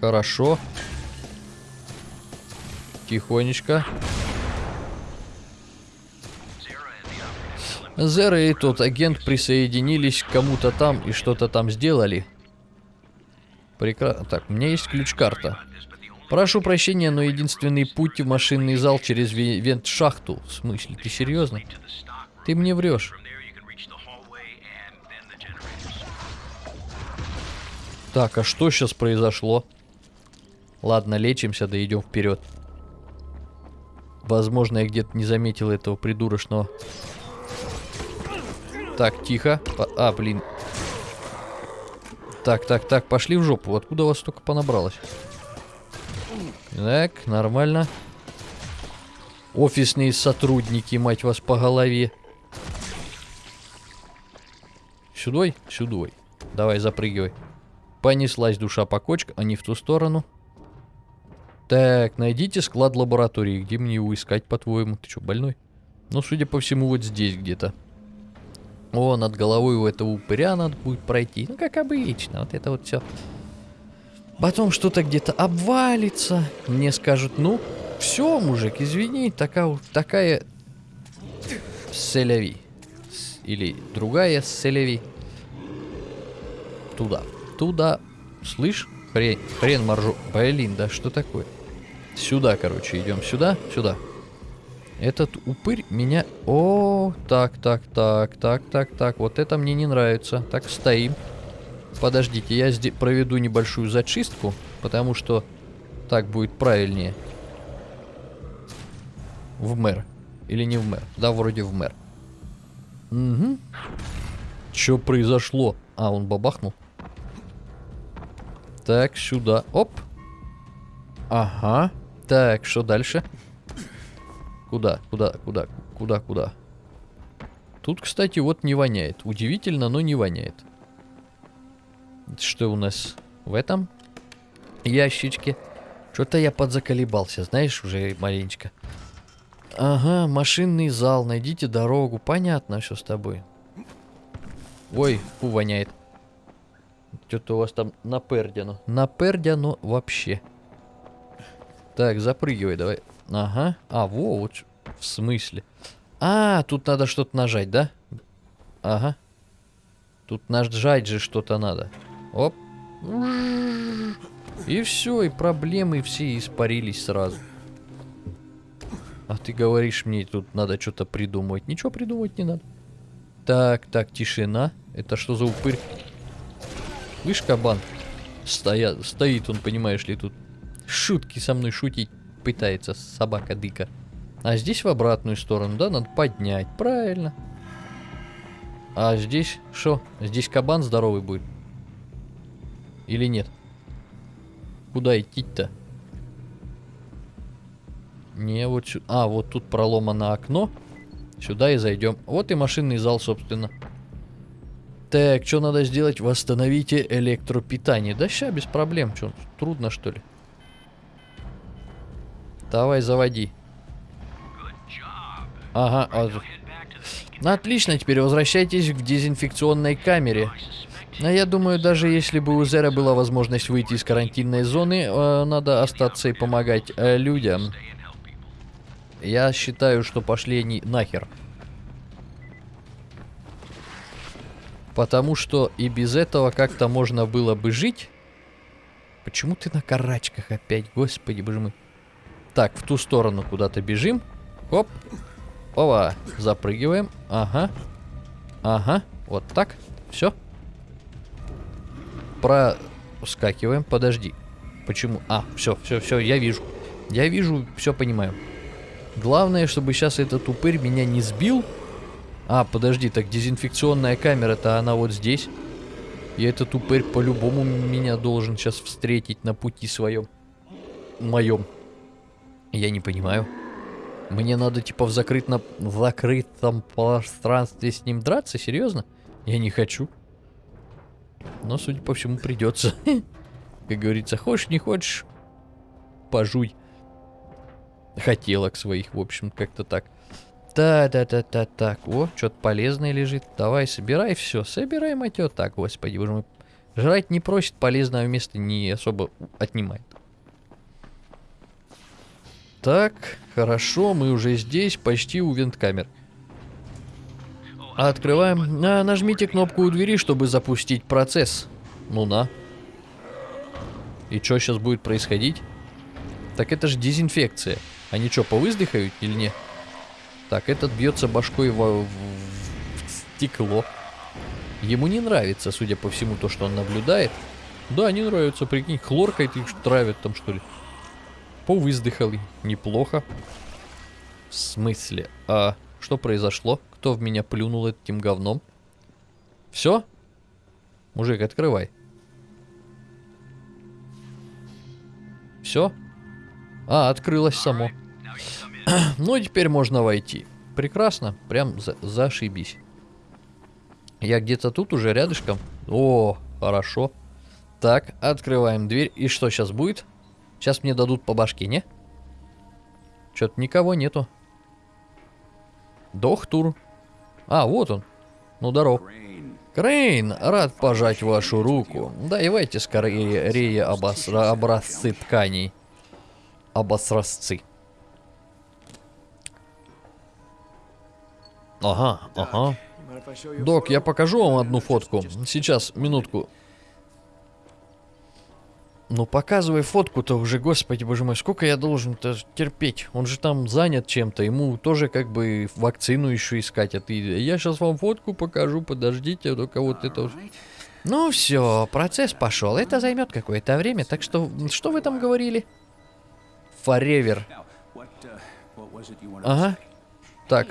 Хорошо. Тихонечко. Зера и тот агент присоединились к кому-то там и что-то там сделали. Прекрасно. Так, у меня есть ключ-карта. Прошу прощения, но единственный путь в машинный зал через ве- вент-шахту. В смысле, ты серьезно? Ты мне врешь. Так, а что сейчас произошло? Ладно, лечимся, да идем вперед. Возможно, я где-то не заметил этого придурочного. Так, тихо. А, блин. Так, так, так, пошли в жопу. Откуда вас столько понабралось? Так, нормально. Офисные сотрудники, мать вас, по голове. Сюдой? Сюдой. Давай, запрыгивай. Понеслась душа по кочкам, а не в ту сторону. Так, найдите склад лаборатории. Где мне его искать, по-твоему? Ты что, больной? Ну, судя по всему, вот здесь где-то. О, над головой у этого упыря надо будет пройти. Ну, как обычно, вот это вот все. Потом что-то где-то обвалится. Мне скажут, ну, все, мужик, извини, такая, такая селяви. С- Или другая селяви. Туда. Туда. Слышь? Хрен, хрен моржу. Блин, да что такое? Сюда, короче, идем сюда, сюда. Этот упырь меня... О, так, так, так, так, так, так. Вот это мне не нравится. Так, стоим. Подождите, я здесь проведу небольшую зачистку, потому что так будет правильнее. В мэр. Или не в мэр? Да, вроде в мэр. Угу. Что произошло? А, он бабахнул. Так, сюда. Оп. Ага. Так, что дальше? Куда? Куда? Куда? Куда? Куда? Тут, кстати, вот не воняет. Удивительно, но не воняет. Что у нас в этом ящичке? Что-то я подзаколебался, знаешь, уже маленечко. Ага, машинный зал, найдите дорогу. Понятно, что с тобой. Ой, фу, воняет. Что-то у вас там напердяно. Напердяно вообще. Так, запрыгивай давай. Ага. А, во, вот. В смысле? А, тут надо что-то нажать, да? Ага. Тут нажать же что-то надо. Оп. И все, и проблемы все испарились сразу. А ты говоришь мне, тут надо что-то придумывать. Ничего придумывать не надо. Так, так, тишина. Это что за упырь? Слышь, кабан? Стоя... Стоит он, понимаешь ли, тут. Шутки со мной шутить пытается собака-дыка. А здесь в обратную сторону, да? Надо поднять. Правильно. А здесь что? Здесь кабан здоровый будет? Или нет? Куда идти-то? Не, вот сюда. А, вот тут проломано окно. Сюда и зайдем. Вот и машинный зал, собственно. Так, что надо сделать? Восстановите электропитание. Да ща, без проблем. Что, трудно, что ли? Давай, заводи. Ага, а ну, отлично, теперь возвращайтесь в дезинфекционной камере. А я думаю, даже если бы у Зера была возможность выйти из карантинной зоны, э, надо остаться и помогать э, людям. Я считаю, что пошли они нахер. Потому что и без этого как-то можно было бы жить. Почему ты на карачках опять? Господи, боже мой. Так, в ту сторону куда-то бежим. Оп. Ова. Запрыгиваем. Ага. Ага. Вот так. Все. Проскакиваем. Подожди. Почему? А, все, все, все, я вижу. Я вижу, все понимаю. Главное, чтобы сейчас этот упырь меня не сбил. А, подожди, так дезинфекционная камера-то она вот здесь. И этот упырь по-любому меня должен сейчас встретить на пути своем. Моем. Я не понимаю. Мне надо типа в закрытом, в закрытом пространстве с ним драться? Серьезно? Я не хочу. Но, судя по всему, придется. Как говорится, хочешь, не хочешь, пожуй. Хотелок своих, в общем, как-то так. Та-та-та-та-так. О, что-то полезное лежит. Давай, собирай все. Собирай, матё. Так, господи, боже мой. Жрать не просит, полезного места не особо отнимает. Так, хорошо, мы уже здесь, почти у винткамер. Открываем. А, нажмите кнопку у двери, чтобы запустить процесс. Ну на. И что сейчас будет происходить? Так это же дезинфекция. Они что, повыздыхают или не? Так, этот бьется башкой в, в, в стекло. Ему не нравится, судя по всему, то, что он наблюдает. Да, не нравится, прикинь, хлоркой их травят там, что ли. Повыздыхали. Неплохо. В смысле? А что произошло? Кто в меня плюнул этим говном? Все? Мужик, открывай. Все? А, открылось само. ну, теперь можно войти. Прекрасно. Прям за зашибись. Я где-то тут уже рядышком. О, хорошо. Так, открываем дверь. И что сейчас будет? Сейчас мне дадут по башке, не? Что-то никого нету. Дохтур. А, вот он. Ну, здоров. Крейн, рад пожать вашу руку. Давайте скорее рее обосра... образцы тканей. Обосразцы. Ага, ага. Док, я покажу вам одну фотку. Сейчас, минутку. Ну показывай фотку-то уже, господи боже мой, сколько я должен-то терпеть? Он же там занят чем-то, ему тоже как бы вакцину еще искать, а ты... Я сейчас вам фотку покажу, подождите, только вот это вот... Ну все, процесс пошел, это займет какое-то время, так что, что вы там говорили? Форевер. Ага. Так.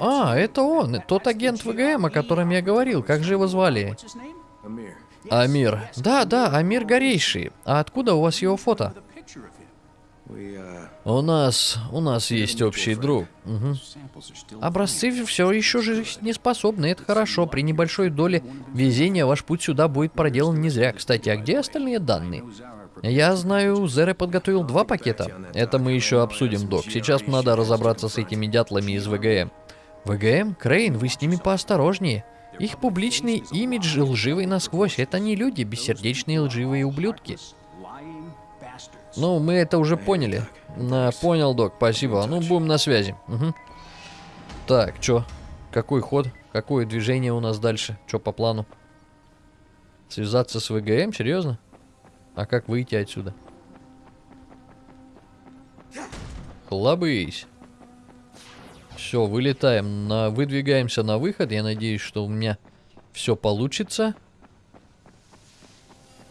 А, это он, тот агент ВГМ, о котором я говорил, как же его звали? Амир. Да, да, Амир Горейший. А откуда у вас его фото? У нас, у нас есть общий друг. Угу. Образцы все еще жизнеспособны, это хорошо. При небольшой доле везения ваш путь сюда будет проделан не зря. Кстати, а где остальные данные? Я знаю, Зере подготовил два пакета. Это мы еще обсудим, док. Сейчас надо разобраться с этими дятлами из ВГМ. ВГМ? Крейн, вы с ними поосторожнее. Их публичный имидж лживый насквозь. Это не люди, бессердечные лживые ублюдки. Ну, мы это уже поняли. На, понял, док, спасибо. Ну, будем на связи. Угу. Так, чё? Какой ход? Какое движение у нас дальше? Чё по плану? Связаться с ВГМ? Серьезно? А как выйти отсюда? Хлобысь. Все, вылетаем, на, выдвигаемся на выход. Я надеюсь, что у меня все получится.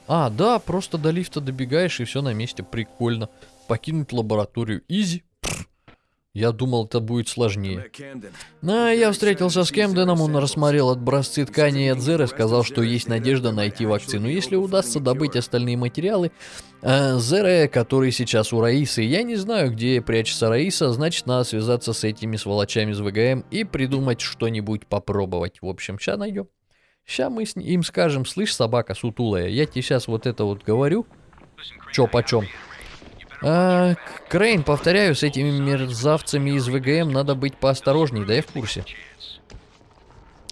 А, да, просто до лифта добегаешь и все на месте. Прикольно. Покинуть лабораторию. Изи. Я думал, это будет сложнее. На, я встретился с Кемденом, он рассмотрел образцы ткани и Адзера, сказал, что есть надежда найти вакцину. Если удастся добыть остальные материалы, э, Зере, который сейчас у Раисы, я не знаю, где прячется Раиса, значит, надо связаться с этими сволочами из ВГМ и придумать что-нибудь попробовать. В общем, сейчас найдем. Сейчас мы им скажем, слышь, собака сутулая, я тебе сейчас вот это вот говорю, чё почем. А, Крейн, повторяю, с этими мерзавцами из ВГМ надо быть поосторожней, да я в курсе.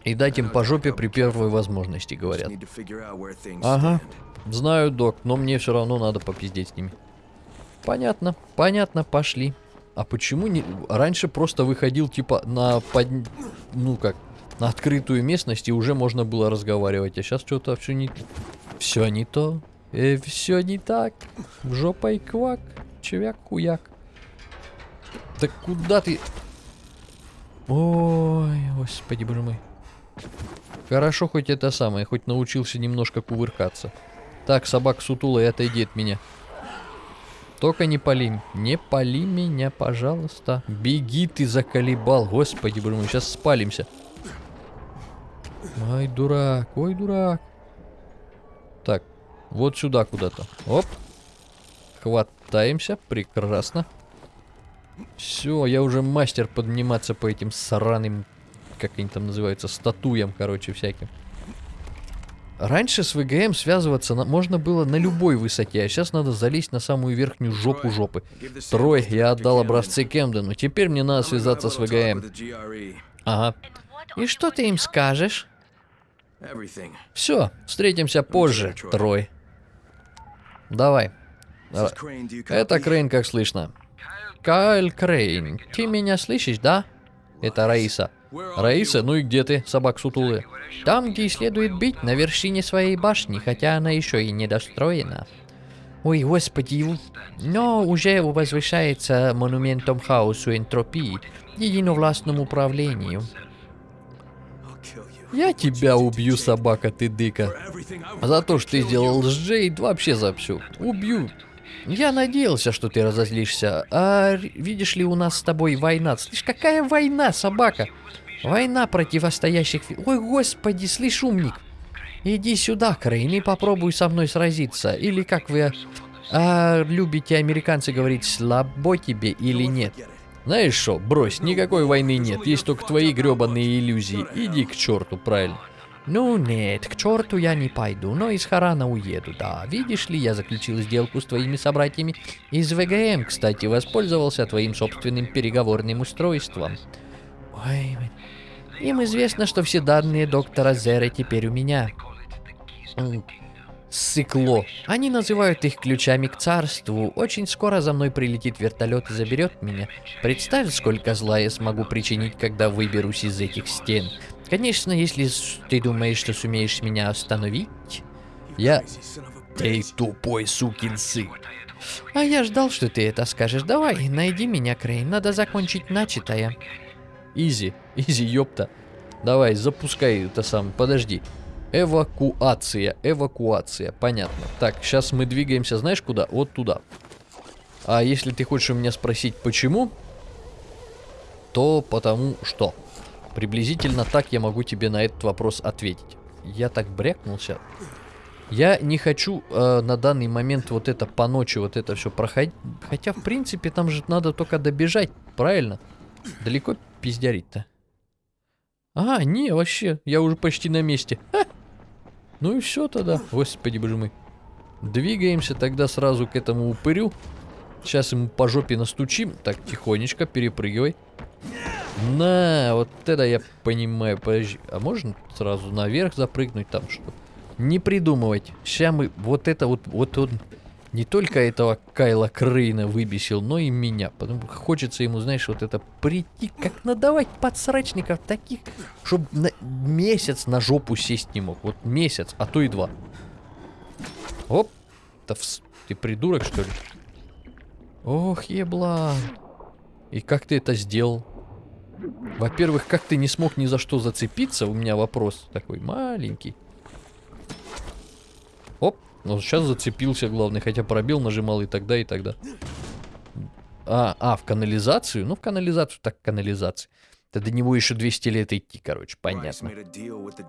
И дать им по жопе при первой возможности, говорят. Ага, знаю, док, но мне все равно надо попиздеть с ними. Понятно, понятно, пошли. А почему не... Раньше просто выходил, типа, на под... Ну как, на открытую местность, и уже можно было разговаривать. А сейчас что-то все не... Все не то. Э, все не так. Жопой квак. Чевяк-куяк. Так куда ты... Ой, господи боже мой. Хорошо, хоть это самое, хоть научился немножко кувыркаться. Так, собак сутулый, отойди от меня. Только не пали. Не пали меня, пожалуйста. Беги ты, заколебал. Господи, боже мой, сейчас спалимся. Ай, дурак, ой, дурак. Так, вот сюда куда-то. Оп. Хватаемся. Прекрасно. Все, я уже мастер подниматься по этим сраным, как они там называются, статуям, короче, всяким. Раньше с ВГМ связываться на, можно было на любой высоте, а сейчас надо залезть на самую верхнюю жопу жопы. Трой, я отдал образцы Кемдену, теперь мне надо связаться с ВГМ. Ага. И что ты им скажешь? Все, встретимся позже, Трой. Давай. Это? Крейн, как слышно. Кайл Крейн, ты меня слышишь, да? Это Раиса. Раиса, ну и где ты, собак сутулы? Там, где следует быть, на вершине своей башни, хотя она еще и недостроена. Ой, господи, но уже возвышается монументом хаосу энтропии, единовластному управлению. Я тебя убью, собака ты дыка. За то, что ты сделал с Джейд, вообще за все. Убью. Я надеялся, что ты разозлишься. А видишь ли, у нас с тобой война. Слышь, какая война, собака? Война противостоящих... Ой, господи, слышь, умник. Иди сюда, Крейн, и попробуй со мной сразиться. Или как вы а, любите, американцы, говорить, слабо тебе или нет. Знаешь что, брось, никакой войны нет, есть только твои гребаные иллюзии. Иди к черту, правильно. Ну нет, к черту я не пойду, но из Харана уеду, да. Видишь ли, я заключил сделку с твоими собратьями из ВГМ, кстати, воспользовался твоим собственным переговорным устройством. Ой, им известно, что все данные доктора Зера теперь у меня. Сыкло. Они называют их ключами к царству. Очень скоро за мной прилетит вертолет и заберет меня. Представь, сколько зла я смогу причинить, когда выберусь из этих стен. Конечно, если ты думаешь, что сумеешь меня остановить, я... Ты тупой сукин сын. А я ждал, что ты это скажешь. Давай, найди меня, Крейн. Надо закончить начатое. Easy, easy, ёпта. Давай, запускай это сам. Подожди. Эвакуация, эвакуация, понятно. Так, сейчас мы двигаемся, знаешь куда? Вот туда. А если ты хочешь у меня спросить, почему, то потому что. Приблизительно так я могу тебе на этот вопрос ответить. Я так брякнулся. Я не хочу э, на данный момент вот это по ночи, вот это все проходить. Хотя, в принципе, там же надо только добежать, правильно? Далеко пиздярить-то? А, не, вообще, я уже почти на месте. Ха! Ну и все тогда, господи боже мой. Двигаемся тогда сразу к этому упырю. Сейчас ему по жопе настучим. Так, тихонечко, перепрыгивай. На, вот это я понимаю. Подожди, а можно сразу наверх запрыгнуть там что? Не придумывать. Сейчас мы вот это вот, вот он не только этого Кайла Крейна выбесил, но и меня. Потому что хочется ему, знаешь, вот это прийти, как надавать подсрачников таких, чтобы месяц на жопу сесть не мог. Вот месяц, а то и два. Оп. Да вс- ты придурок, что ли? Ох, ебла. И как ты это сделал? Во-первых, как ты не смог ни за что зацепиться? У меня вопрос такой маленький. Оп, ну сейчас зацепился, главный, хотя пробел нажимал и тогда, и тогда. А, а, в канализацию? Ну, в канализацию, так канализацию. Да до него еще 200 лет идти, короче, понятно.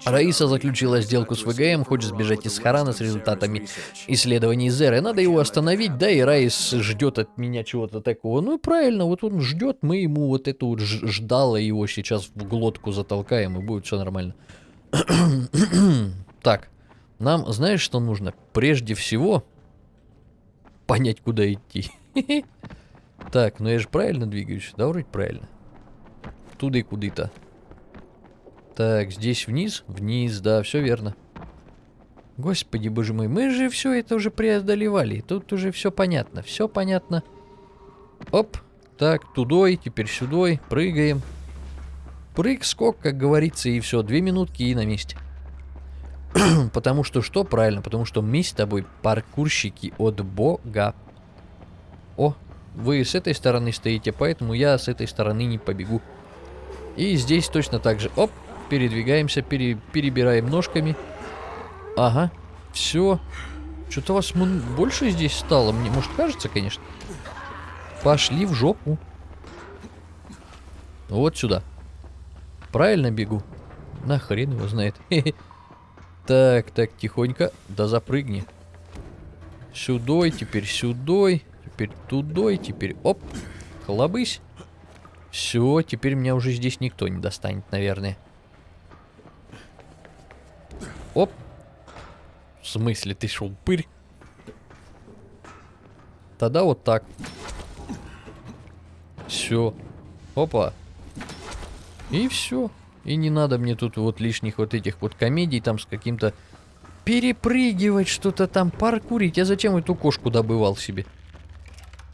Раиса заключила сделку с ВГМ, хочет сбежать из Харана с результатами исследований Зеры. Надо его остановить, да, и Райс ждет от меня чего-то такого. Ну правильно, вот он ждет, мы ему вот эту вот ждало его сейчас в глотку затолкаем, и будет все нормально. так, нам, знаешь, что нужно? Прежде всего, понять, куда идти. так, ну я же правильно двигаюсь? Да, вроде правильно. Туда и куда-то. Так, здесь вниз? Вниз, да, все верно. Господи, боже мой, мы же все это уже преодолевали. Тут уже все понятно, все понятно. Оп, так, тудой, теперь сюдой, прыгаем. Прыг, скок, как говорится, и все, две минутки и на месте. Потому что что? Правильно, потому что мы с тобой паркурщики от бога. О, вы с этой стороны стоите, поэтому я с этой стороны не побегу. И здесь точно так же. Оп, передвигаемся, пере- перебираем ножками. Ага, все. Что-то вас больше здесь стало. Мне, может, кажется, конечно. Пошли в жопу. Вот сюда. Правильно бегу? Нахрен его знает. Так, так, тихонько. Да запрыгни. Сюдой, теперь сюдой. Теперь тудой, теперь оп. Хлобысь. Все, теперь меня уже здесь никто не достанет, наверное. Оп. В смысле, ты шел пырь? Тогда вот так. Все. Опа. И все. И не надо мне тут вот лишних вот этих вот комедий там с каким-то... Перепрыгивать что-то там, паркурить. Я зачем эту кошку добывал себе?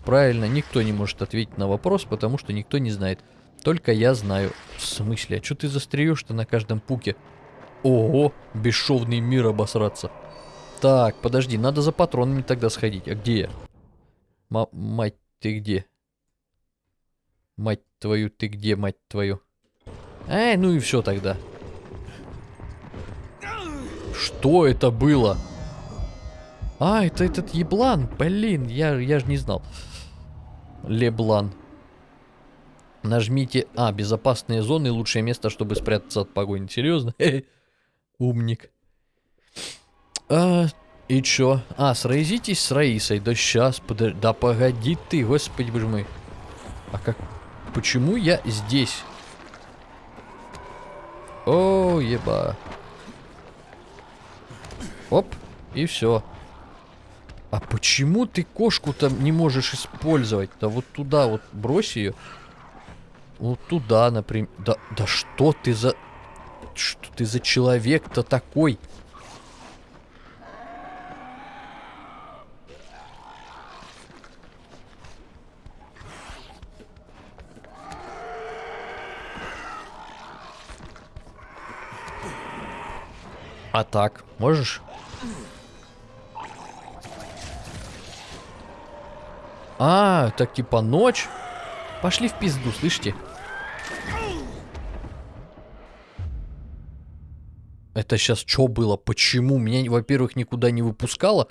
Правильно, никто не может ответить на вопрос, потому что никто не знает. Только я знаю. В смысле? А что ты застреешь-то на каждом пуке? Ого, бесшовный мир обосраться. Так, подожди, надо за патронами тогда сходить. А где я? Ма мать, ты где? Мать твою, ты где, мать твою? Эй, ну и все тогда. Что это было? А, это этот еблан. Блин, я, я же не знал. Леблан. Нажмите... А, безопасные зоны. Лучшее место, чтобы спрятаться от погони. Серьезно? Умник. А, и чё? А, сразитесь с Раисой. Да сейчас, подожди. Да погоди ты, господи боже мой. А как... Почему я здесь? О, еба. Оп, и все. А почему ты кошку-то не можешь использовать? Да вот туда вот брось ее. Вот туда, например. Да, да что ты за... Что ты за человек-то такой? А так, можешь? А, так типа ночь? Пошли в пизду, слышите? Это сейчас что было? Почему? Меня, во-первых, никуда не выпускало,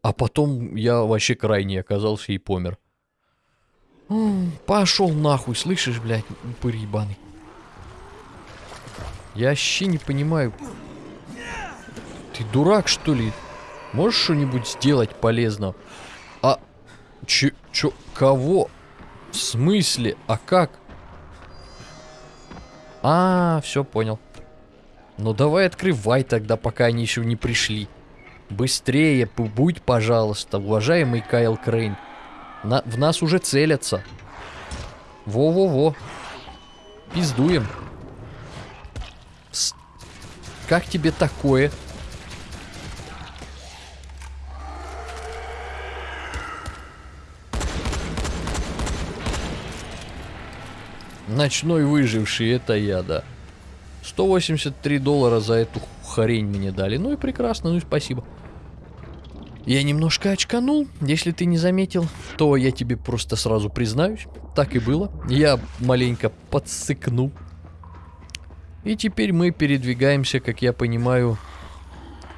а потом я вообще крайне оказался и помер. Пошел нахуй, слышишь, блядь, упырь ебаный. Я вообще не понимаю. Ты дурак, что ли? Можешь что-нибудь сделать полезно? А... Че... Чё... Кого? В смысле? А как? А, все понял. Ну давай открывай тогда, пока они еще не пришли. Быстрее, будь, пожалуйста, уважаемый Кайл Крейн. На, в нас уже целятся. Во-во-во. Пиздуем. С... Как тебе такое? Ночной выживший, это я, да. 183 доллара за эту хрень мне дали. Ну и прекрасно, ну и спасибо. Я немножко очканул. Если ты не заметил, то я тебе просто сразу признаюсь. Так и было. Я маленько подсыкнул. И теперь мы передвигаемся, как я понимаю,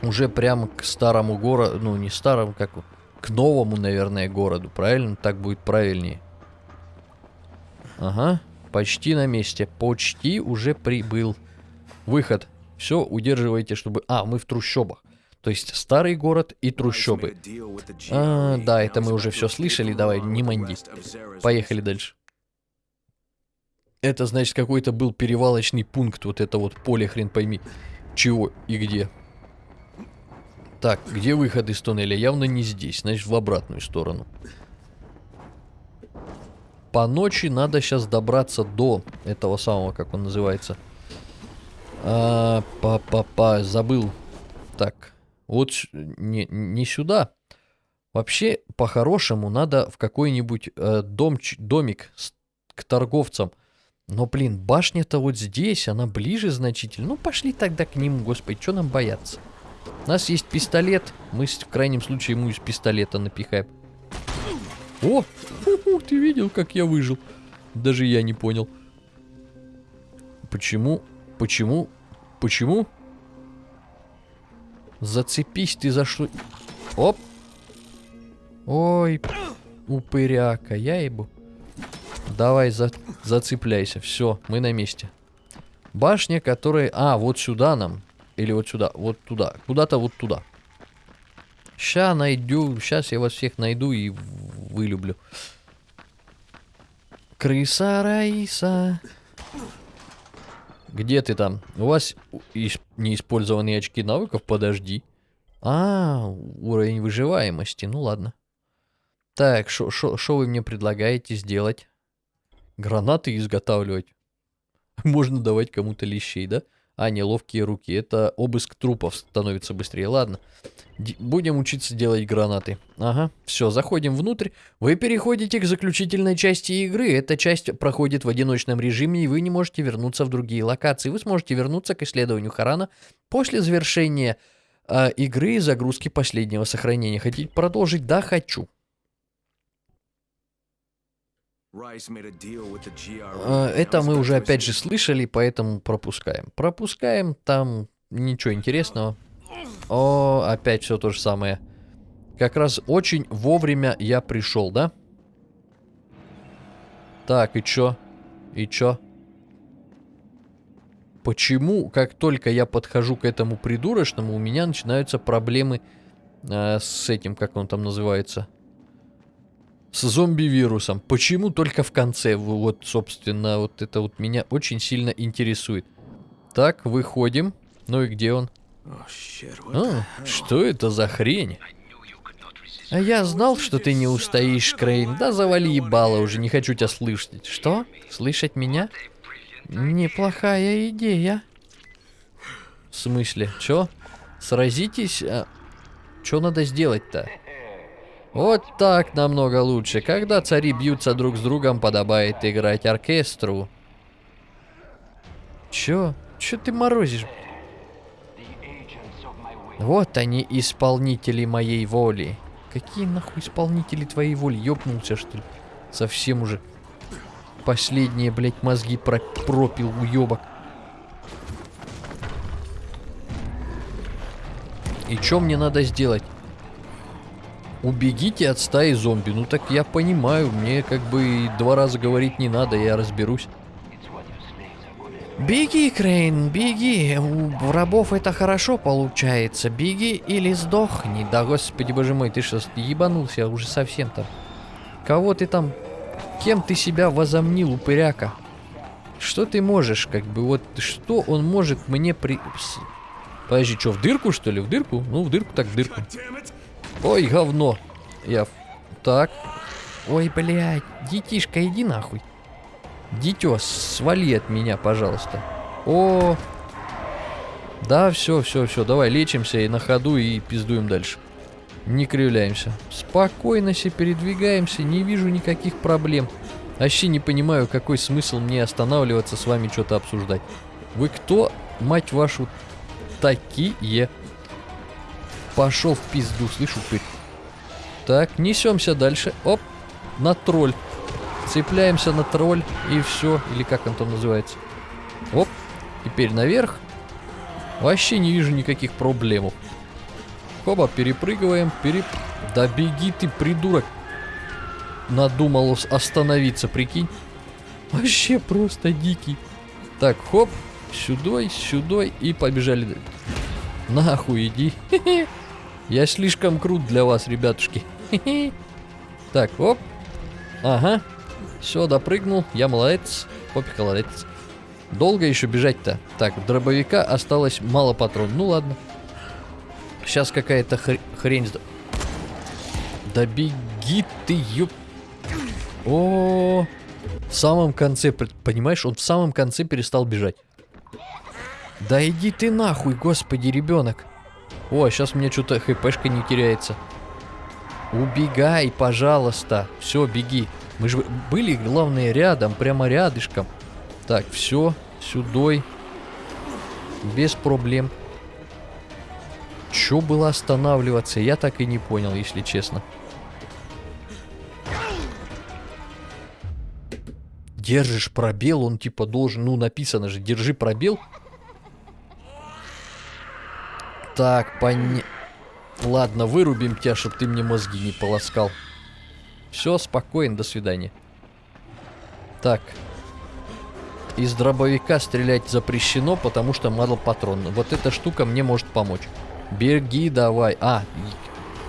уже прямо к старому городу. Ну, не старому, как к новому, наверное, городу. Правильно? Так будет правильнее. Ага. Почти на месте. Почти уже прибыл. Выход. Все, удерживайте, чтобы... А, мы в трущобах. То есть старый город и трущобы. А, да, это мы уже все слышали. Давай, не манди. Поехали дальше. Это, значит, какой-то был перевалочный пункт. Вот это вот поле, хрен пойми. Чего и где. Так, где выход из туннеля? Явно не здесь. Значит, в обратную сторону по ночи надо сейчас добраться до этого самого, как он называется. А, па-па-па, забыл. Так, вот не, не сюда. Вообще, по-хорошему, надо в какой-нибудь э, дом, домик с, к торговцам. Но, блин, башня-то вот здесь, она ближе значительно. Ну, пошли тогда к ним, господи, что нам бояться? У нас есть пистолет, мы в крайнем случае ему из пистолета напихаем. О, фу ты видел, как я выжил? Даже я не понял. Почему? Почему? Почему? Зацепись ты за что? Оп. Ой, упыряка, я ебу. Давай, за, зацепляйся. Все, мы на месте. Башня, которая... А, вот сюда нам. Или вот сюда. Вот туда. Куда-то вот туда. Ща найду. Сейчас я вас всех найду и вылюблю. Крыса Раиса. Где ты там? У вас неиспользованные очки навыков? Подожди. А, уровень выживаемости. Ну ладно. Так, что вы мне предлагаете сделать? Гранаты изготавливать. Можно давать кому-то лещей, да? А, не, ловкие руки. Это обыск трупов становится быстрее. Ладно. Д- будем учиться делать гранаты. Ага. Все, заходим внутрь. Вы переходите к заключительной части игры. Эта часть проходит в одиночном режиме, и вы не можете вернуться в другие локации. Вы сможете вернуться к исследованию Харана после завершения э, игры и загрузки последнего сохранения. Хотите продолжить? Да, хочу. Это Now мы уже опять же слышали, поэтому пропускаем. Пропускаем, там ничего интересного. О, опять все то же самое. Как раз очень вовремя я пришел, да? Так, и чё? И чё? Почему, как только я подхожу к этому придурочному, у меня начинаются проблемы э, с этим, как он там называется? С зомби-вирусом. Почему только в конце? Вот, собственно, вот это вот меня очень сильно интересует. Так, выходим. Ну и где он? А, что это за хрень? А я знал, что ты не устоишь, Крейн. Да завали ебало уже, не хочу тебя слышать. Что? Слышать меня? Неплохая идея. В смысле? Чё? Сразитесь? А... Чё надо сделать-то? Вот так намного лучше. Когда цари бьются друг с другом, подобает играть оркестру. Чё? Чё ты морозишь? Вот они, исполнители моей воли. Какие нахуй исполнители твоей воли? Ёбнулся, что ли? Совсем уже. Последние, блядь, мозги про пропил уёбок. И чё мне надо сделать? Убегите от стаи зомби. Ну так я понимаю, мне как бы два раза говорить не надо, я разберусь. Беги, Крейн, беги. У рабов это хорошо получается. Беги или сдохни. Да господи боже мой, ты что, ебанулся уже совсем там? Кого ты там... Кем ты себя возомнил, упыряка? Что ты можешь, как бы, вот, что он может мне при... Подожди, что, в дырку, что ли? В дырку? Ну, в дырку так в дырку. Ой, говно. Я... Так. Ой, блядь, детишка, иди нахуй. Дитё, свали от меня, пожалуйста. О, да, все, все, все, давай лечимся и на ходу и пиздуем дальше. Не кривляемся. Спокойно себе передвигаемся, не вижу никаких проблем. Вообще не понимаю, какой смысл мне останавливаться с вами что-то обсуждать. Вы кто, мать вашу, такие? Пошел в пизду, слышу упырь. Так, несемся дальше. Оп, на тролль. Цепляемся на тролль и все. Или как он там называется. Оп, теперь наверх. Вообще не вижу никаких проблем. Хоба, перепрыгиваем, переп... Да беги ты, придурок. Надумал ос- остановиться, прикинь. Вообще просто дикий. Так, хоп, сюдой, сюдой и побежали. Нахуй иди. Я слишком крут для вас, ребятушки. Так, оп. Ага. Все, допрыгнул. Я молодец. Попик молодец. Долго еще бежать-то? Так, дробовика осталось мало патрон. Ну ладно. Сейчас какая-то хр- хрень... Да беги ты, ёп... О, в самом конце, понимаешь, он в самом конце перестал бежать. Да иди ты нахуй, господи, ребенок. О, сейчас мне что-то хпшка не теряется. Убегай, пожалуйста. Все, беги. Мы же были, главное, рядом, прямо рядышком. Так, все, сюдой. Без проблем. Чё было останавливаться, я так и не понял, если честно. Держишь пробел, он типа должен, ну написано же, держи пробел. Так, поня... Ладно, вырубим тебя, чтобы ты мне мозги не полоскал. Все, спокойно, до свидания. Так. Из дробовика стрелять запрещено, потому что мало патрон. Вот эта штука мне может помочь. Беги давай. А,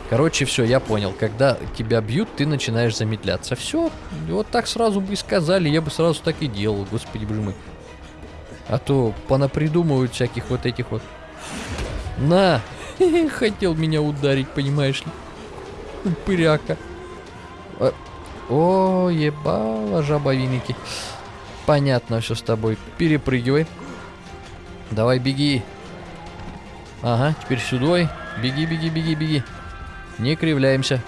короче, все, я понял. Когда тебя бьют, ты начинаешь замедляться. Все, вот так сразу бы и сказали, я бы сразу так и делал, господи боже мой. А то понапридумывают всяких вот этих вот. На! Хотел меня ударить, понимаешь ли. Упыряка. А, О, ебало жабовиники. Понятно все с тобой. Перепрыгивай. Давай, беги. Ага, теперь сюда. Беги, беги, беги, беги. Не кривляемся.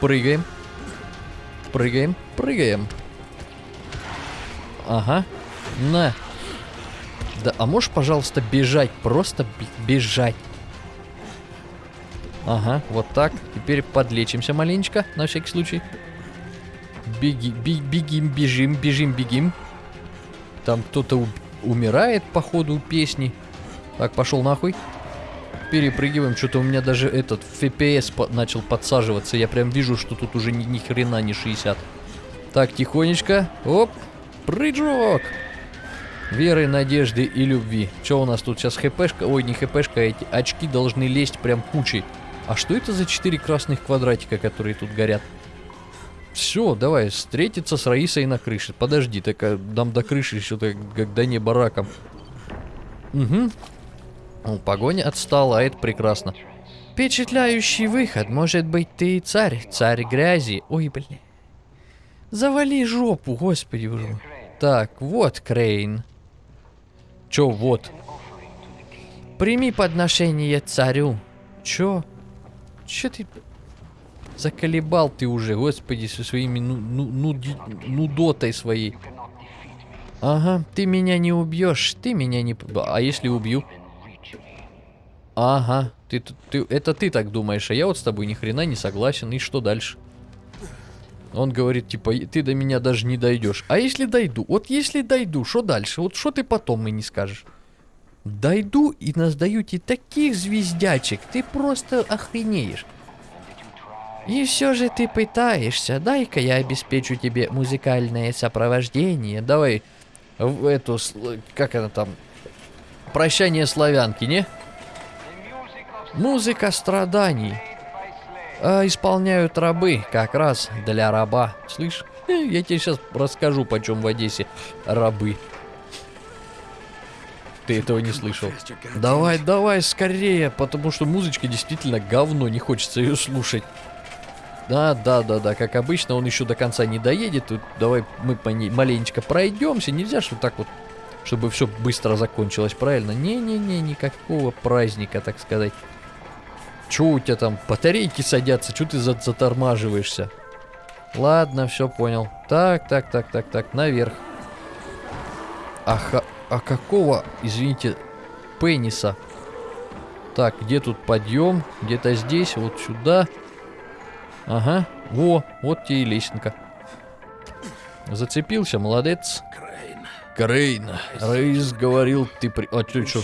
Прыгаем. Прыгаем, прыгаем. Ага. На. Да, а можешь, пожалуйста, бежать? Просто бежать. Ага, вот так. Теперь подлечимся маленечко, на всякий случай. Беги, би, бегим, бежим, бежим, бегим. Там кто-то умирает по ходу песни. Так, пошел нахуй. Перепрыгиваем. Что-то у меня даже этот FPS по начал подсаживаться. Я прям вижу, что тут уже ни, ни хрена не 60. Так, тихонечко. Оп. Прыжок. Веры, надежды и любви. Что у нас тут сейчас хпшка? Ой, не хпшка, а эти очки должны лезть прям кучей. А что это за четыре красных квадратика, которые тут горят? Все, давай, встретиться с Раисой на крыше. Подожди, так а, дам до крыши еще-то, как до неба раком. Угу. Ну, погоня отстала, а это прекрасно. Впечатляющий выход. Может быть, ты царь, царь грязи. Ой, блин. Завали жопу, господи уже. Так, вот Крейн. Чё вот? Прими подношение царю. Чё? Чё ты... Заколебал ты уже, господи, со своими ну, ну, нуди, нудотой своей. Ага, ты меня не убьешь, ты меня не... А если убью? Ага, ты, ты, это ты так думаешь, а я вот с тобой ни хрена не согласен, и что дальше? Он говорит, типа, ты до меня даже не дойдешь. А если дойду? Вот если дойду, что дальше? Вот что ты потом мне не скажешь? Дойду и наздаю тебе таких звездячек, ты просто охренеешь. И все же ты пытаешься. Дай-ка я обеспечу тебе музыкальное сопровождение. Давай в эту, как она там, прощание славянки, не? Музыка страданий. А, исполняют рабы, как раз для раба. Слышь, я тебе сейчас расскажу, почем в Одессе рабы. Ты этого не слышал. Давай, давай, скорее, потому что музычка действительно говно, не хочется ее слушать. Да, да, да, да, как обычно, он еще до конца не доедет. Тут давай мы по ней маленечко пройдемся. Нельзя вот так вот, чтобы все быстро закончилось, правильно? Не-не-не, никакого праздника, так сказать. Че у тебя там, батарейки садятся, что ты затормаживаешься? Ладно, все понял. Так, так, так, так, так, наверх. Аха, а какого, извините, пениса? Так, где тут подъем? Где-то здесь, вот сюда. Ага, во, вот тебе и лесенка. Зацепился, молодец. Крейн, Рейс говорил, ты при... А, ты что?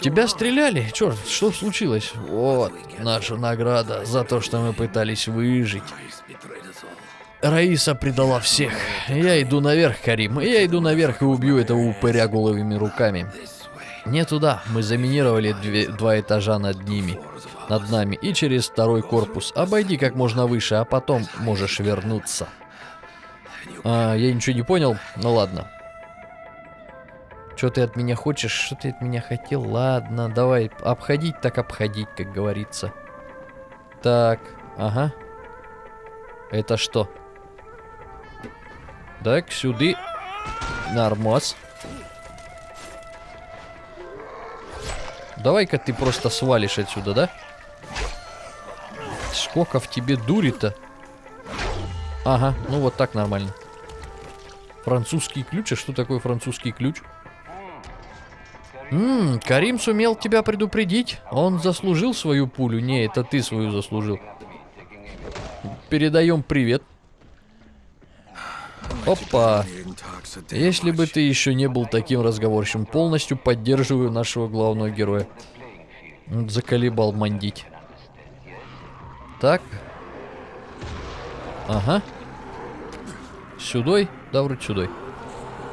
Тебя стреляли? Черт, что случилось? Вот, наша награда за то, что мы пытались выжить. Раиса предала всех. Я иду наверх, Карим. Я иду наверх и убью этого упыря головыми руками. Не туда. Мы заминировали две, два этажа над ними над нами и через второй корпус. Обойди как можно выше, а потом можешь вернуться. А, я ничего не понял? Ну ладно. Что ты от меня хочешь? Что ты от меня хотел? Ладно, давай. Обходить так обходить, как говорится. Так, ага. Это что? Так, сюда. Нормас. Давай-ка ты просто свалишь отсюда, да? Сколько в тебе дури-то? Ага, ну вот так нормально. Французский ключ? А что такое французский ключ? Ммм, Карим сумел тебя предупредить. Он заслужил свою пулю. Не, это ты свою заслужил. Передаем привет. Опа. Если бы ты еще не был таким разговорчивым, полностью поддерживаю нашего главного героя. Заколебал мандить. Так. Ага. Сюдой? Да, вроде сюдой.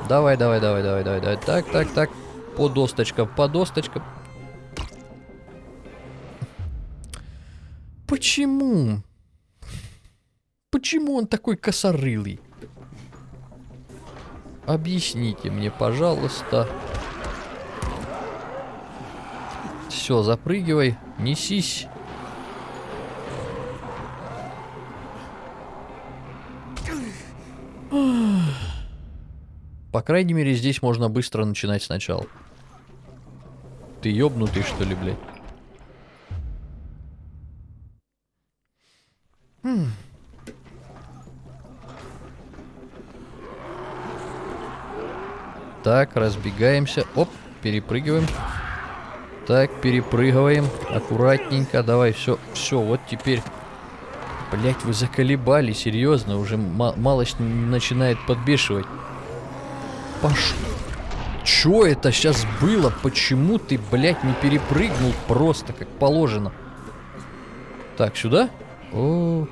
Давай, давай, давай, давай, давай, давай. Так, так, так. По досточкам, по досточкам. Почему? Почему он такой косорылый? Объясните мне, пожалуйста. Все, запрыгивай, несись. По крайней мере, здесь можно быстро начинать сначала. Ты ёбнутый, что ли, блядь? Хм. Так, разбегаемся. Оп, перепрыгиваем. Так, перепрыгиваем. Аккуратненько. Давай, все, все, вот теперь. Блять, вы заколебали, серьезно. Уже малость начинает подбешивать. Пош... Чё это сейчас было? Почему ты, блядь, не перепрыгнул просто, как положено? Так, сюда? О,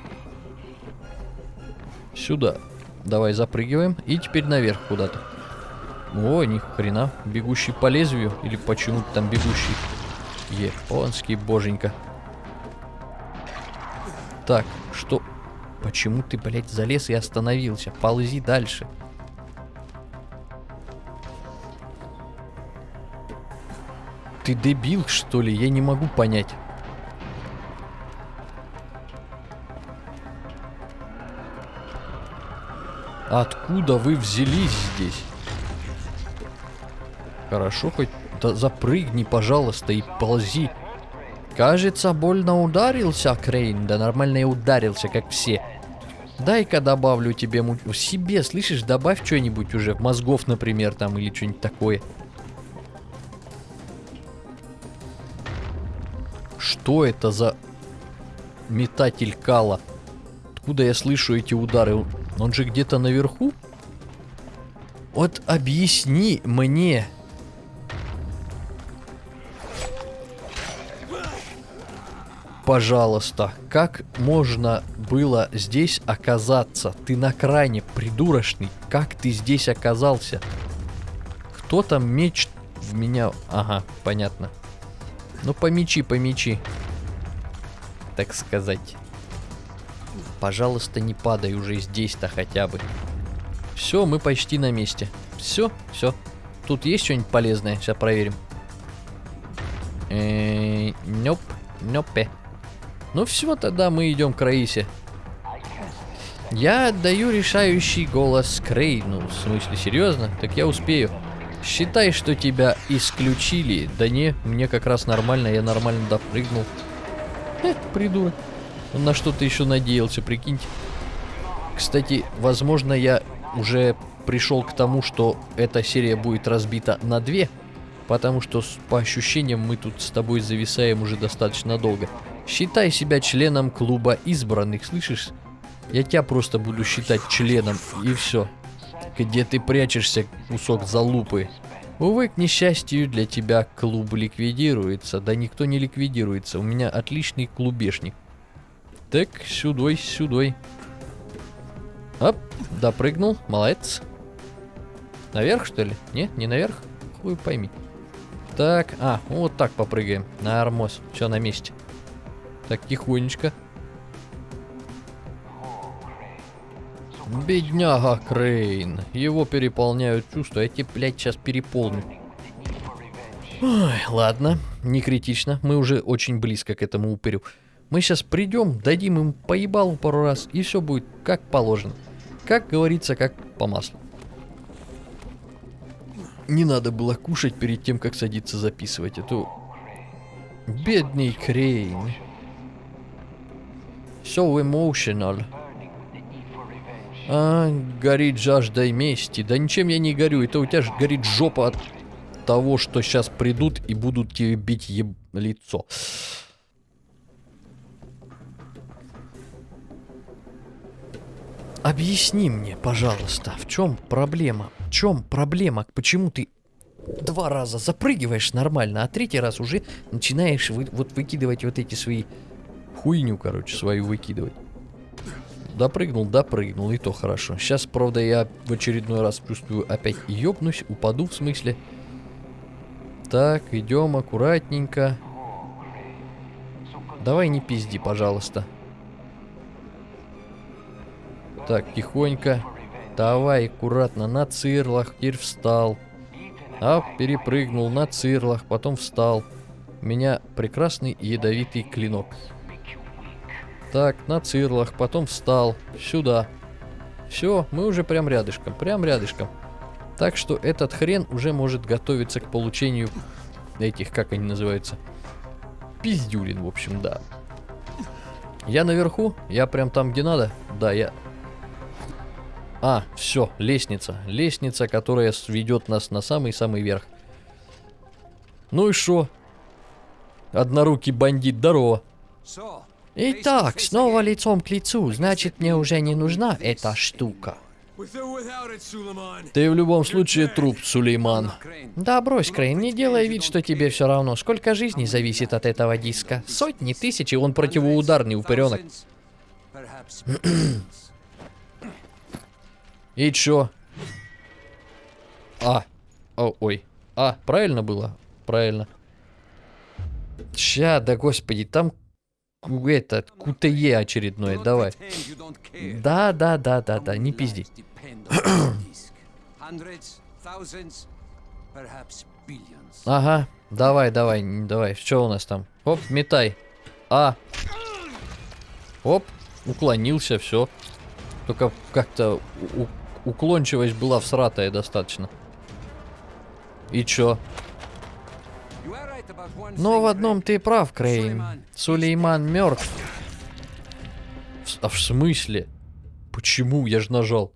Сюда. Давай запрыгиваем. И теперь наверх куда-то. О, ни хрена. Бегущий по лезвию. Или почему-то там бегущий. Японский боженька. Так, что... Почему ты, блядь, залез и остановился? Ползи дальше. Ты дебил, что ли? Я не могу понять. Откуда вы взялись здесь? Хорошо, хоть да запрыгни, пожалуйста, и ползи. Кажется, больно ударился, Крейн. Да нормально и ударился, как все. Дай-ка добавлю тебе му... себе, слышишь, добавь что-нибудь уже, мозгов, например, там, или что-нибудь такое. Что это за метатель кала? Откуда я слышу эти удары? Он же где-то наверху? Вот объясни мне, пожалуйста, как можно было здесь оказаться? Ты на кране, придурочный. Как ты здесь оказался? Кто там меч в меня... Ага, понятно. Ну, помечи, помечи. Так сказать. Пожалуйста, не падай уже здесь-то хотя бы. Все, мы почти на месте. Все, все. Тут есть что-нибудь полезное? Сейчас проверим. Эээ, нёп, нёпе. Ну все, тогда мы идем к Раисе. Я отдаю решающий голос Крейну. В смысле, серьезно? Так я успею. Считай, что тебя исключили. Да не, мне как раз нормально, я нормально допрыгнул. Эх, придурок. Он на что-то еще надеялся, прикиньте. Кстати, возможно, я уже пришел к тому, что эта серия будет разбита на две. Потому что, по ощущениям, мы тут с тобой зависаем уже достаточно долго. Считай себя членом клуба избранных, слышишь? Я тебя просто буду считать членом, и все. Где ты прячешься, кусок залупы? Увы, к несчастью, для тебя клуб ликвидируется. Да никто не ликвидируется, у меня отличный клубешник. Так, сюдой, сюдой. Оп, допрыгнул, молодец. Наверх, что ли? Нет, не наверх? Хуй пойми. Так, а, вот так попрыгаем. На армоз. Все на месте. Так, тихонечко. Бедняга Крейн. Его переполняют чувства. Я тебе, блядь, сейчас переполню. Ой, ладно, не критично. Мы уже очень близко к этому упырю. Мы сейчас придем, дадим им поебалу пару раз, и все будет как положено. Как говорится, как по маслу. Не надо было кушать перед тем, как садиться записывать эту... Бедный Крейн. So emotional. А, горит жаждой мести. Да ничем я не горю. Это у тебя же горит жопа от того, что сейчас придут и будут тебе бить еб... лицо. Объясни мне, пожалуйста, в чем проблема? В чем проблема? Почему ты два раза запрыгиваешь нормально, а третий раз уже начинаешь вы, вот выкидывать вот эти свои хуйню, короче, свою выкидывать. Допрыгнул, допрыгнул, и то хорошо. Сейчас, правда, я в очередной раз чувствую опять ёбнусь, упаду в смысле. Так, идем аккуратненько. Давай не пизди, пожалуйста. Так, тихонько. Давай, аккуратно, на цирлах, теперь встал. А, перепрыгнул на цирлах, потом встал. У меня прекрасный ядовитый клинок. Так, на цирлах, потом встал. Сюда. Все, мы уже прям рядышком, прям рядышком. Так что этот хрен уже может готовиться к получению этих, как они называются, пиздюлин, в общем, да. Я наверху, я прям там, где надо. Да, я... А, все, лестница. Лестница, которая ведет нас на самый-самый верх. Ну и шо? Однорукий бандит, здорово. Итак, снова лицом к лицу, значит мне уже не нужна эта штука. Ты в любом случае труп, Сулейман. Да брось, Крейн, не делай вид, что тебе все равно. Сколько жизней зависит от этого диска? Сотни, тысячи, он противоударный упыренок. И чё? А. О, ой. А, правильно было? Правильно. Ща, да господи, там ку- это, КТЕ очередное, давай. Да, да, да, да, да, не пизди. Ага, давай, давай, давай, что у нас там? Оп, метай. А. Оп, уклонился, все. Только как-то уклончивость была всратая достаточно. И чё? Но в одном ты прав, Крейн. Сулейман мертв. А в смысле? Почему? Я же нажал.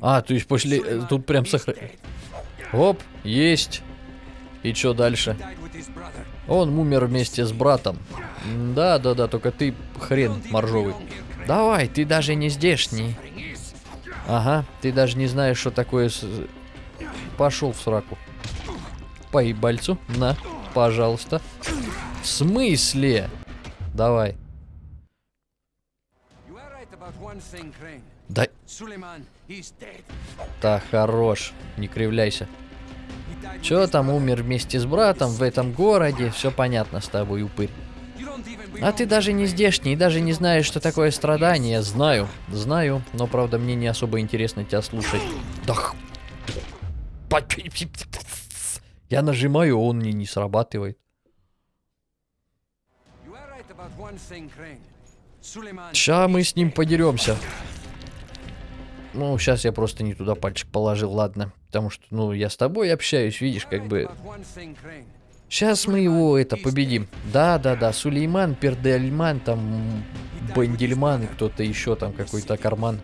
А, то есть после... э, Тут прям сохра... Оп, есть. И чё дальше? Он умер вместе с братом. Да, да, да, только ты хрен моржовый. Давай, ты даже не здешний. Ага, ты даже не знаешь, что такое... Пошел в сраку. Поебальцу. На, пожалуйста. В смысле? Давай. Да, так, хорош. Не кривляйся. Чё там умер вместе с братом в этом городе? Все понятно с тобой, упырь. А ты даже не здешний, даже не знаешь, что такое страдание. Знаю, знаю, но правда мне не особо интересно тебя слушать. Да Я нажимаю, он мне не срабатывает. Ща мы с ним подеремся. Ну, сейчас я просто не туда пальчик положил, ладно. Потому что, ну, я с тобой общаюсь, видишь, как бы... Сейчас мы его, это, победим. Да-да-да, Сулейман, Пердельман, там, Бандельман и кто-то еще там, какой-то карман.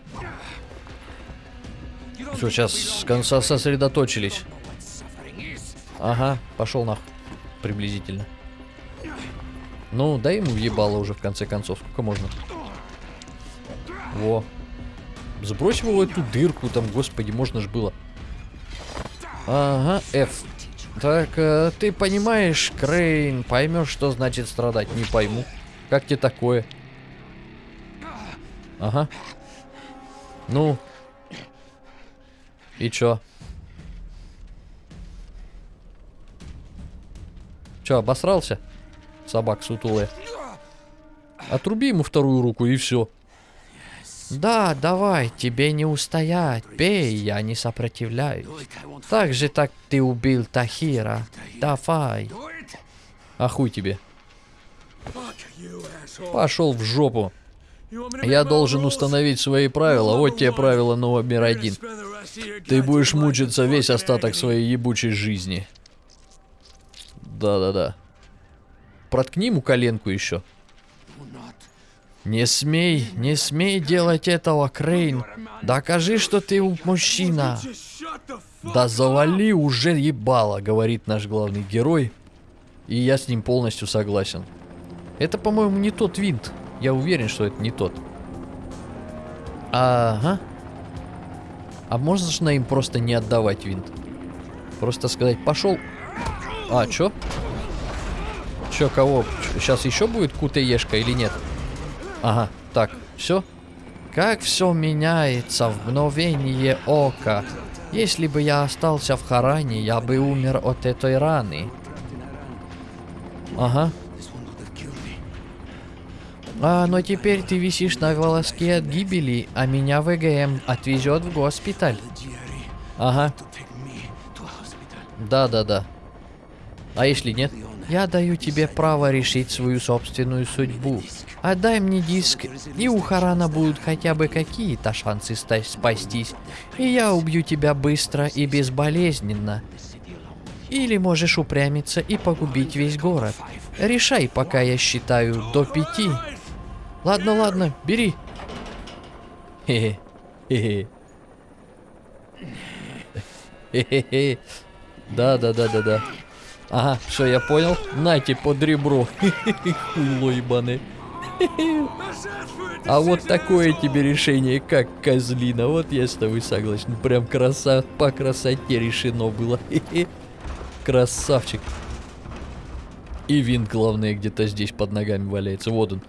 Все, сейчас с конца сосредоточились. Ага, пошел нахуй. Приблизительно. Ну, дай ему въебало уже в конце концов. Сколько можно? Во. Сбрось его в эту дырку там, господи, можно ж было. Ага, F. Так, э, ты понимаешь, Крейн, поймешь, что значит страдать? Не пойму. Как тебе такое? Ага. Ну. И чё? Чё, обосрался? Собак сутулая. Отруби ему вторую руку и все. Да, давай, тебе не устоять. Пей, я не сопротивляюсь. Так же, так ты убил Тахира. Давай. А хуй тебе. Пошел в жопу. Я должен установить свои правила. Вот тебе правило номер один. Ты будешь мучиться весь остаток своей ебучей жизни. Да-да-да. Проткни ему коленку еще. Не смей, не смей делать этого, Крейн. Докажи, что ты мужчина. Да завали уже ебало, говорит наш главный герой. И я с ним полностью согласен. Это, по-моему, не тот винт. Я уверен, что это не тот. Ага. А можно им просто не отдавать винт? Просто сказать, пошел. А, чё? Чё, кого? Сейчас еще будет кутаешка или нет? Ага, так, все. Как все меняется в мгновение ока. Если бы я остался в Харане, я бы умер от этой раны. Ага. А, но теперь ты висишь на волоске от гибели, а меня ВГМ отвезет в госпиталь. Ага. Да, да, да. А если нет? Я даю тебе право решить свою собственную судьбу. Отдай мне диск, и у Харана будут хотя бы какие-то шансы спастись. И я убью тебя быстро и безболезненно. Или можешь упрямиться и погубить весь город. Решай, пока я считаю до пяти. Ладно, ладно, бери. Хе-хе. Хе-хе. Хе-хе-хе. Да, да, да, да, да. Ага, все, я понял. Нате под ребро. Хуйло ебаное. А вот такое тебе решение, как козлина. Вот я с тобой согласен. Прям краса, по красоте решено было. Красавчик. И винт, главное, где-то здесь под ногами валяется. Вот он.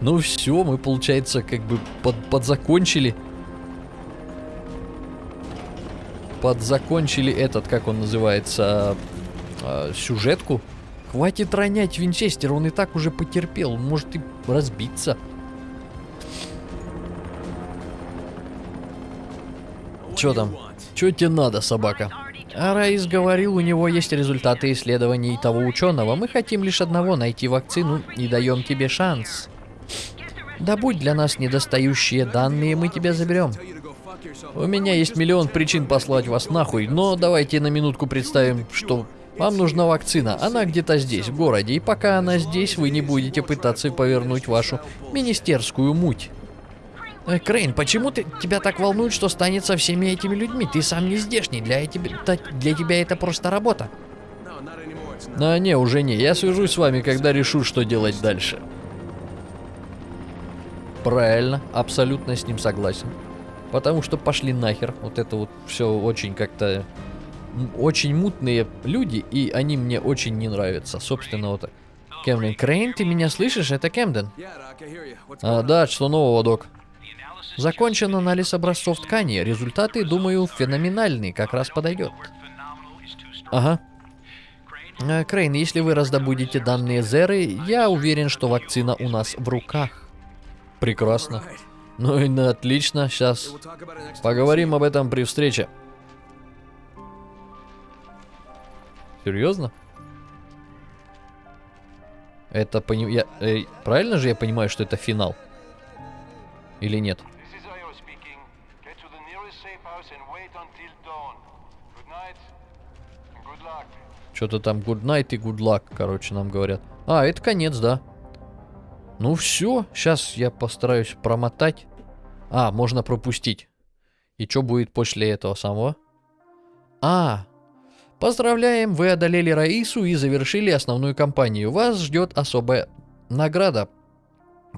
Ну все, мы, получается, как бы под, подзакончили. Подзакончили этот, как он называется, а, сюжетку. Хватит ронять Винчестер, он и так уже потерпел, он может и разбиться. Чё там? Чё тебе надо, собака? А Раис говорил, у него есть результаты исследований того ученого. Мы хотим лишь одного найти вакцину и даем тебе шанс. Добудь для нас недостающие данные, мы тебя заберем. У меня есть миллион причин послать вас нахуй, но давайте на минутку представим, что вам нужна вакцина. Она где-то здесь, в городе, и пока она здесь, вы не будете пытаться повернуть вашу министерскую муть. Э, Крейн, почему ты, тебя так волнует, что станет со всеми этими людьми? Ты сам не здешний, для, тебя, для тебя это просто работа. А не, уже не. Я свяжусь с вами, когда решу, что делать дальше. Правильно, абсолютно с ним согласен. Потому что пошли нахер. Вот это вот все очень как-то... Очень мутные люди, и они мне очень не нравятся. Собственно, вот так. Кэмден, Крейн, ты меня слышишь? Это Кэмден. А, да, что нового, док? Закончен анализ образцов ткани. Результаты, думаю, феноменальные, как раз подойдет. Ага. Э, Крейн, если вы раздобудете данные Зеры, я уверен, что вакцина у нас в руках. Прекрасно. Ну и отлично, сейчас поговорим об этом при встрече. Серьезно? Это пони... я- э, правильно же я понимаю, что это финал? Или нет? Что-то там good night и good luck, короче, нам говорят. А, это конец, да. Ну все, сейчас я постараюсь промотать. А, можно пропустить. И что будет после этого самого? А, поздравляем, вы одолели Раису и завершили основную кампанию. Вас ждет особая награда.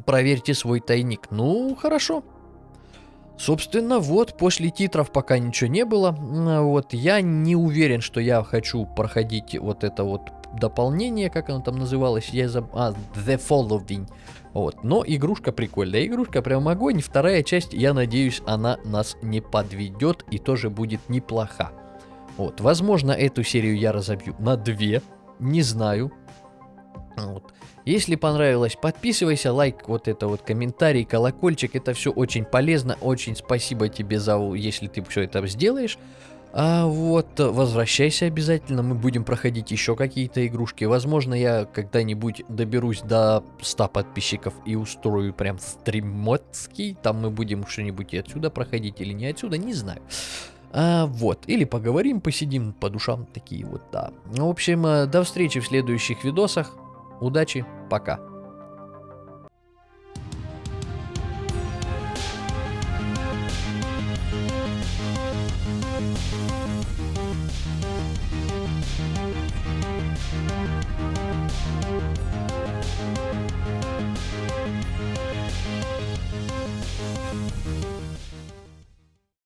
Проверьте свой тайник. Ну, хорошо. Собственно, вот, после титров пока ничего не было. Вот, я не уверен, что я хочу проходить вот это вот дополнение, как оно там называлось, я заб... А, The Following. Вот, но игрушка прикольная, игрушка прям огонь. Вторая часть, я надеюсь, она нас не подведет и тоже будет неплоха. Вот, возможно, эту серию я разобью на две, не знаю. Вот. Если понравилось, подписывайся, лайк, вот это вот комментарий, колокольчик, это все очень полезно, очень спасибо тебе за, если ты все это сделаешь. А вот, э, возвращайся обязательно, мы будем проходить еще какие-то игрушки. Возможно, я когда-нибудь доберусь до 100 подписчиков и устрою прям стримоцкий. Там мы будем что-нибудь и отсюда проходить или не отсюда, не знаю. А, вот, или поговорим, посидим по душам, такие вот, да. В общем, э, до встречи в следующих видосах. Удачи, пока.